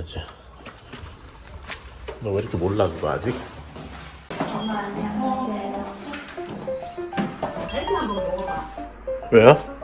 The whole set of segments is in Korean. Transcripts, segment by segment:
맞아. 너 왜 이렇게 몰라 그거 아직? 왜요?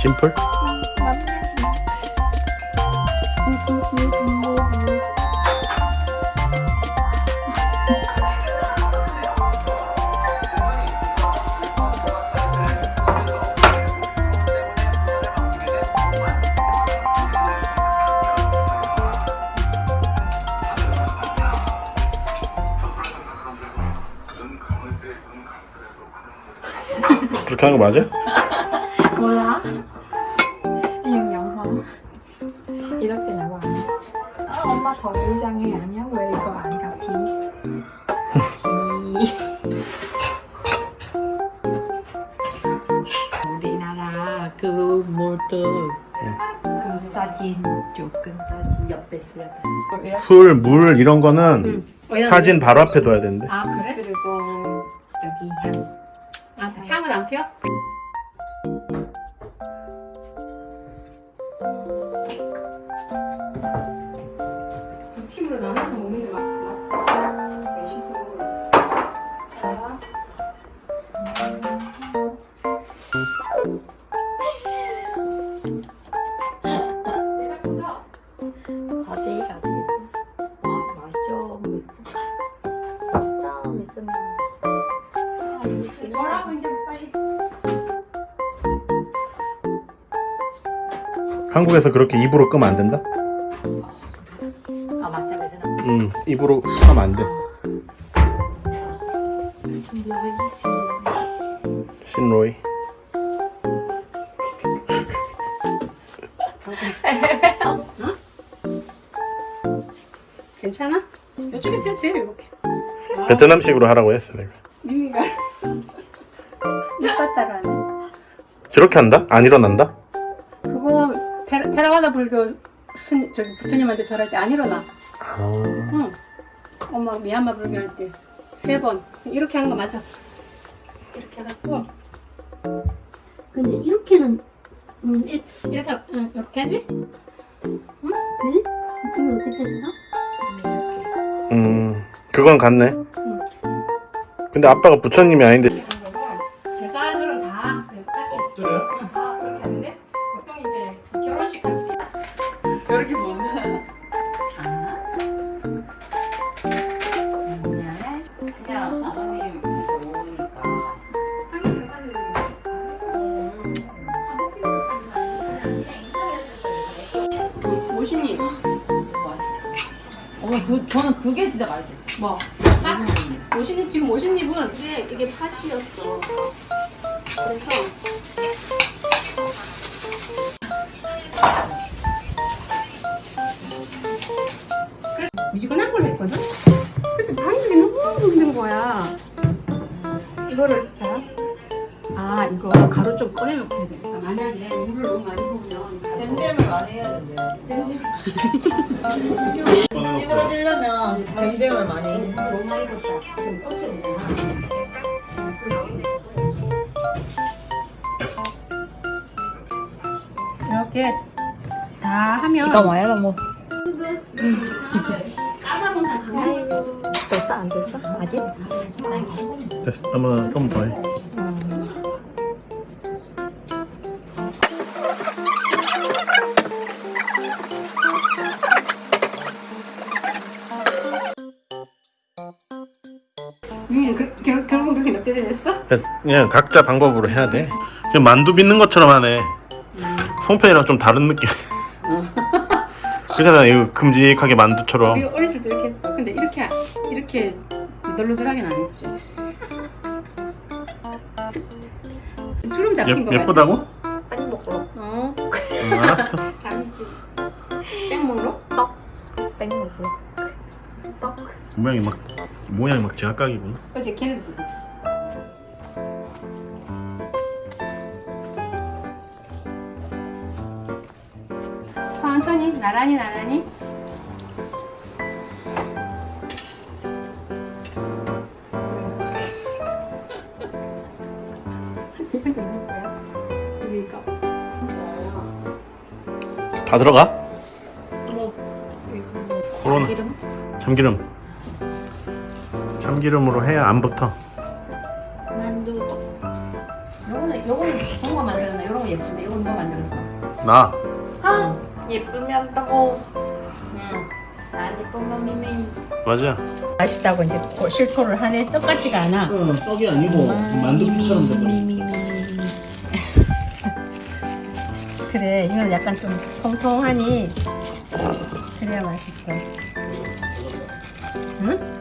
심플? 그렇게 하는 거 맞아? 몰라? 더 이상해 아니야? 왜 이거 안 같이? 우리나라 그 모드 그 사진 조금 사진 옆에 써야 돼 풀, 물 이런 거는 응. 사진 바로 앞에 둬야 되는데. 아 그래? 그리고 여기 향. 아 향은 안 피워? 뭐라고 이제 빨리 한국에서 그렇게 입으로 끄면 안 된다? 아 맞다 그러나 응, 입으로 하면 안 돼. 슬로이 슬로이 신로이. 괜찮아? 이쪽에 세도 돼요 이렇게 베트남식으로 하라고 했어 내가. 이뻤다라네 저렇게 한다? 안 일어난다? 그거 테라, 테라와다 불교 스님 저기 부처님한테 절할 때 안 일어나 아, 응 엄마 미얀마 불교 할 때 세 번 이렇게 하는 거 맞아 이렇게 해갖고 근데 이렇게는 음, 일, 이렇게 하- 응, 이렇게 하지? 그래? 이거 어떻게 했어? 음, 그건 같네. 근데 아빠가 부처님이 아닌데. 모신이 어머 그 저는 그게 진짜 맛있어요. 뭐? 팥? 모신이 지금 모신잎은 이게 이게 팥이었어. 그래서 그래, 미지근한 걸 했거든. 근데 반죽이 너무 힘든 거야. 이거를 자. 아 이거 가루 좀 꺼내놓고 해야 돼. 그러니까 만약에 물을 너무 많이 부으면 가루 잼잼을 많이 해야 된대. 잼잼 찌그러지려면 잼잼을 많이. 너무 많이 붓다. 좀 꽂혀있잖아. 이렇게 다 하면 이거 뭐야 이거 뭐 까다로운 강나요. 됐어 안 됐어? 아직? 됐어. 아마 좀더 해. 그냥 각자 방법으로 해야 돼. 그냥 만두 빚는 것처럼 하네. 송편이랑 좀 다른 느낌. 그잖아, 이거 큼직하게 만두처럼. 우리 어렸을 때 이렇게 했어. 근데 이렇게 이렇게 너덜너덜하긴 안 했지. 주름 잡힌 거 예, 같아. 예쁘다고? 빨리 먹고 어, 응, 알았어. 잘. 뺑 먹노? 떡. 뺑먹고. 떡. 모양이 막 모양이 막 제각각이구나. 어제 걔는 누구 있어? 천천히 나란히 나란히 이거 좀 거야? 이거 다 들어가? 이거 코로나 기름? 참기름. 참기름으로 해야 안 붙어. 만두. 요거는 요거는 동거 만들었나? 요런 거 예쁜데 요건 누가 만들었어? 나 아 예쁘면 따고 난 예쁘면 미미. 맞아. 맛있다고 이제 실토를 하네 똑같지가 않아. 응 떡이 아니고 만두처럼 그래 이건 약간 좀 통통하니 그래야 맛있어. 응?